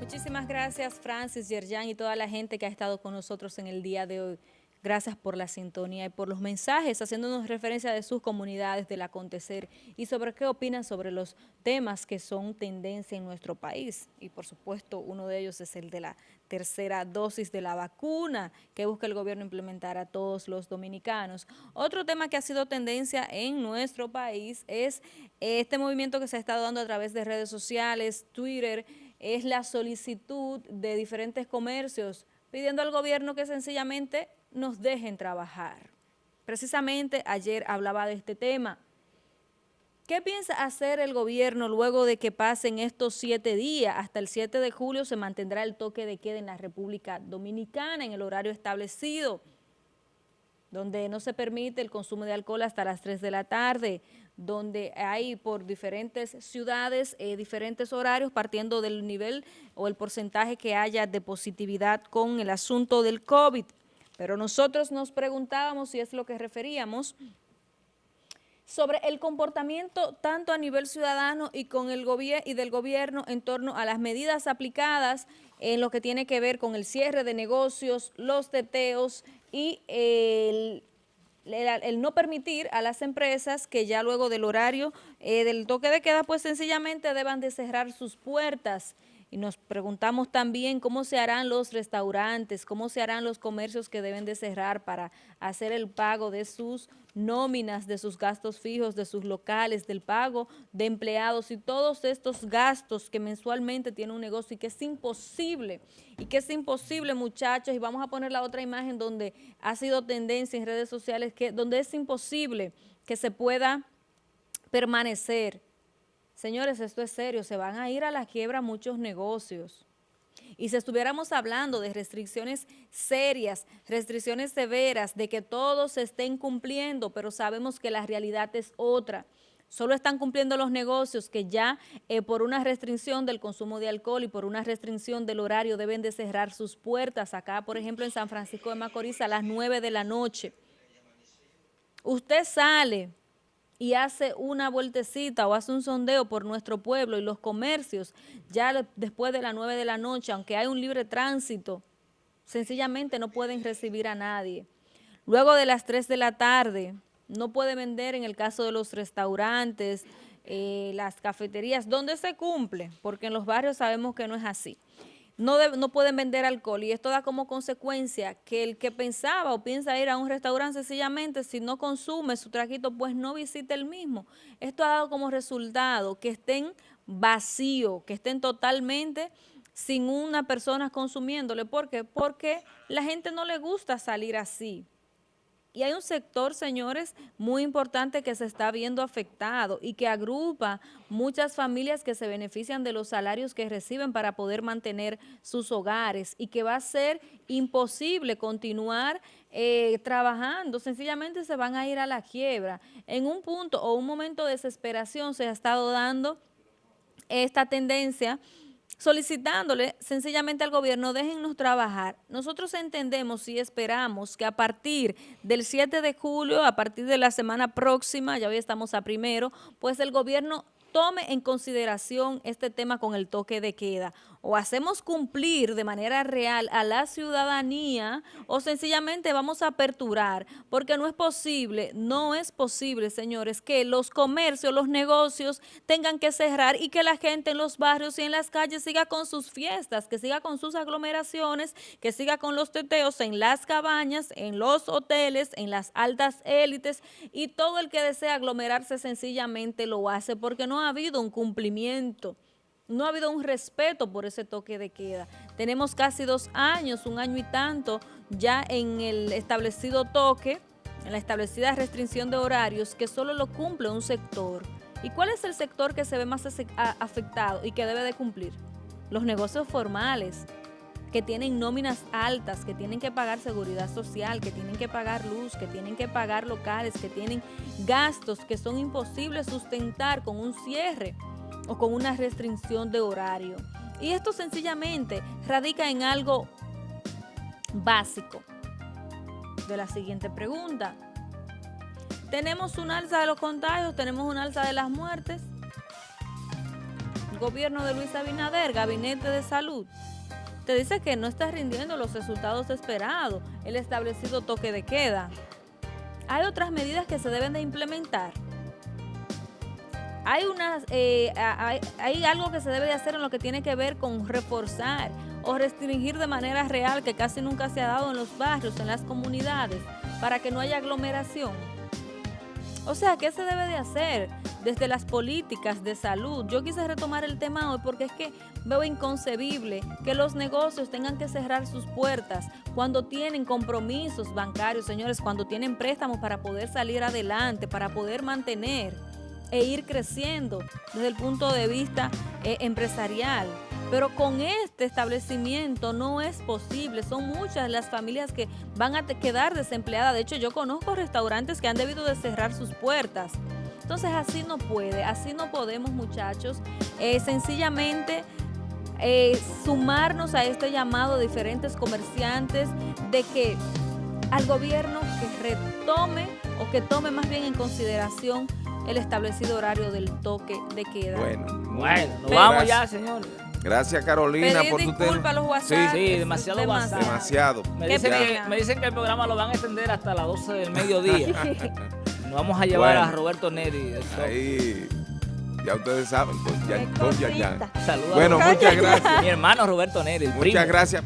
Muchísimas gracias Francis, Yerjan y toda la gente que ha estado con nosotros en el día de hoy. Gracias por la sintonía y por los mensajes, haciéndonos referencia de sus comunidades, del acontecer y sobre qué opinan sobre los temas que son tendencia en nuestro país. Y por supuesto, uno de ellos es el de la tercera dosis de la vacuna que busca el gobierno implementar a todos los dominicanos. Otro tema que ha sido tendencia en nuestro país es este movimiento que se ha estado dando a través de redes sociales, Twitter, es la solicitud de diferentes comercios pidiendo al gobierno que sencillamente nos dejen trabajar. Precisamente ayer hablaba de este tema. ¿Qué piensa hacer el gobierno luego de que pasen estos siete días? Hasta el 7 de julio se mantendrá el toque de queda en la República Dominicana en el horario establecido, donde no se permite el consumo de alcohol hasta las 3 de la tarde, donde hay por diferentes ciudades eh, diferentes horarios partiendo del nivel o el porcentaje que haya de positividad con el asunto del COVID. Pero nosotros nos preguntábamos si es lo que referíamos sobre el comportamiento tanto a nivel ciudadano y, con el y del gobierno en torno a las medidas aplicadas en lo que tiene que ver con el cierre de negocios, los teteos y el, no permitir a las empresas que ya luego del horario eh, del toque de queda pues sencillamente deban de cerrar sus puertas y nos preguntamos también cómo se harán los restaurantes, cómo se harán los comercios que deben de cerrar para hacer el pago de sus nóminas, de sus gastos fijos, de sus locales, del pago de empleados y todos estos gastos que mensualmente tiene un negocio y que es imposible, y que es imposible muchachos, y vamos a poner la otra imagen donde ha sido tendencia en redes sociales, que donde es imposible que se pueda permanecer Señores, esto es serio, se van a ir a la quiebra muchos negocios. Y si estuviéramos hablando de restricciones serias, restricciones severas, de que todos se estén cumpliendo, pero sabemos que la realidad es otra. Solo están cumpliendo los negocios que ya eh, por una restricción del consumo de alcohol y por una restricción del horario deben de cerrar sus puertas. Acá, por ejemplo, en San Francisco de Macorís a las 9 de la noche. Usted sale y hace una vueltecita o hace un sondeo por nuestro pueblo y los comercios, ya después de las 9 de la noche, aunque hay un libre tránsito, sencillamente no pueden recibir a nadie. Luego de las 3 de la tarde, no puede vender en el caso de los restaurantes, eh, las cafeterías, donde se cumple, porque en los barrios sabemos que no es así no, no pueden vender alcohol y esto da como consecuencia que el que pensaba o piensa ir a un restaurante sencillamente si no consume su traquito pues no visite el mismo. Esto ha dado como resultado que estén vacíos, que estén totalmente sin una persona consumiéndole. ¿Por qué? Porque la gente no le gusta salir así. Y hay un sector, señores, muy importante que se está viendo afectado y que agrupa muchas familias que se benefician de los salarios que reciben para poder mantener sus hogares y que va a ser imposible continuar eh, trabajando, sencillamente se van a ir a la quiebra. En un punto o un momento de desesperación se ha estado dando esta tendencia solicitándole sencillamente al gobierno, déjennos trabajar. Nosotros entendemos y esperamos que a partir del 7 de julio, a partir de la semana próxima, ya hoy estamos a primero, pues el gobierno tome en consideración este tema con el toque de queda o hacemos cumplir de manera real a la ciudadanía o sencillamente vamos a aperturar, porque no es posible, no es posible, señores, que los comercios, los negocios tengan que cerrar y que la gente en los barrios y en las calles siga con sus fiestas, que siga con sus aglomeraciones, que siga con los teteos en las cabañas, en los hoteles, en las altas élites y todo el que desea aglomerarse sencillamente lo hace porque no ha habido un cumplimiento no ha habido un respeto por ese toque de queda. Tenemos casi dos años, un año y tanto, ya en el establecido toque, en la establecida restricción de horarios, que solo lo cumple un sector. ¿Y cuál es el sector que se ve más afectado y que debe de cumplir? Los negocios formales, que tienen nóminas altas, que tienen que pagar seguridad social, que tienen que pagar luz, que tienen que pagar locales, que tienen gastos que son imposibles sustentar con un cierre o con una restricción de horario. Y esto sencillamente radica en algo básico de la siguiente pregunta. ¿Tenemos un alza de los contagios? ¿Tenemos un alza de las muertes? gobierno de Luis Abinader, gabinete de salud, te dice que no está rindiendo los resultados esperados, el establecido toque de queda. Hay otras medidas que se deben de implementar. Hay, unas, eh, hay, algo que se debe de hacer en lo que tiene que ver con reforzar o restringir de manera real que casi nunca se ha dado en los barrios, en las comunidades, para que no haya aglomeración. O sea, ¿qué se debe de hacer desde las políticas de salud? Yo quise retomar el tema hoy porque es que veo inconcebible que los negocios tengan que cerrar sus puertas cuando tienen compromisos bancarios, señores, cuando tienen préstamos para poder salir adelante, para poder mantener e ir creciendo desde el punto de vista eh, empresarial. Pero con este establecimiento no es posible. Son muchas las familias que van a quedar desempleadas. De hecho, yo conozco restaurantes que han debido de cerrar sus puertas. Entonces así no puede, así no podemos muchachos. Eh, sencillamente eh, sumarnos a este llamado de diferentes comerciantes de que al gobierno que retome o que tome más bien en consideración el establecido horario del toque de queda. Bueno, bueno, nos vamos ya, señor. Gracias, Carolina, por tu tema. los WhatsApp. Sí, sí, demasiado WhatsApp. Demasiado. Me dicen, que, me dicen, que, el programa lo van a extender hasta las 12 del mediodía. Nos vamos a llevar a Roberto Neri. Ahí, ya ustedes saben, con, ya, Saludos. Bueno, muchas gracias. Mi hermano Roberto Neri, Muchas gracias.